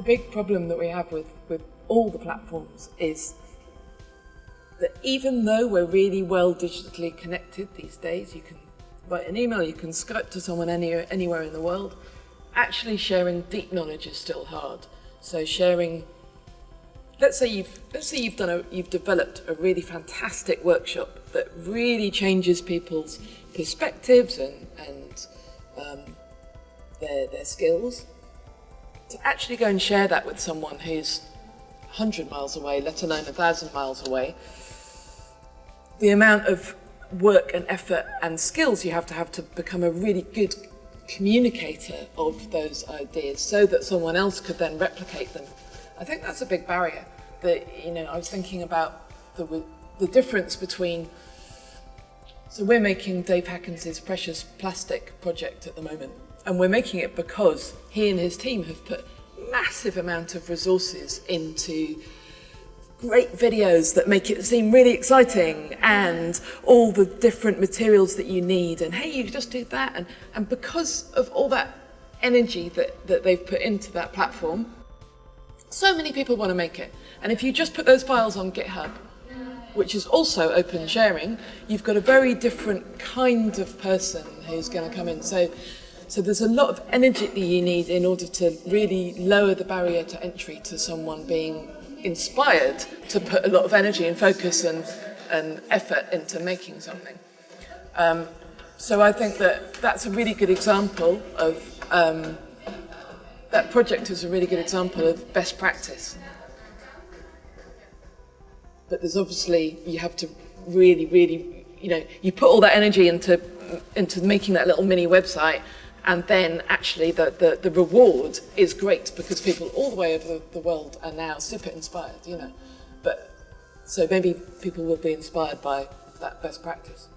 the big problem that we have with, with all the platforms is that even though we're really well digitally connected these days, you can write an email, you can Skype to someone anywhere, anywhere in the world, actually sharing deep knowledge is still hard. So sharing, let's say you've, let's say you've done a, you've developed a really fantastic workshop that really changes people's perspectives and, and um, their, their skills. To actually go and share that with someone who's 100 miles away, let alone 1,000 miles away, the amount of work and effort and skills you have to have to become a really good communicator of those ideas so that someone else could then replicate them. I think that's a big barrier that, you know, I was thinking about the, the difference between, so we're making Dave Hakkens' Precious Plastic project at the moment, and we're making it because he and his team have put massive amount of resources into great videos that make it seem really exciting and all the different materials that you need and hey you just do that. And, and because of all that energy that, that they've put into that platform so many people want to make it. And if you just put those files on GitHub which is also open sharing you've got a very different kind of person who's going to come in so so there's a lot of energy that you need in order to really lower the barrier to entry to someone being inspired to put a lot of energy and focus and, and effort into making something. Um, so I think that that's a really good example of, um, that project is a really good example of best practice. But there's obviously, you have to really, really, you know, you put all that energy into, into making that little mini website and then actually the, the, the reward is great because people all the way over the world are now super inspired, you know. But so maybe people will be inspired by that best practice.